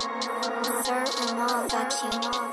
Certain all that you want.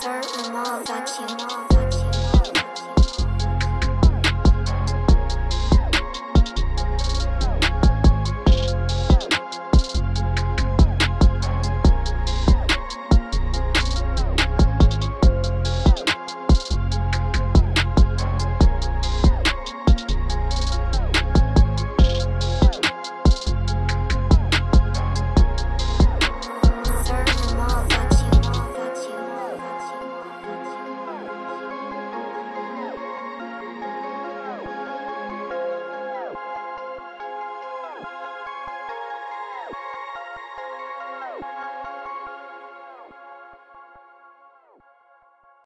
certain all that you want.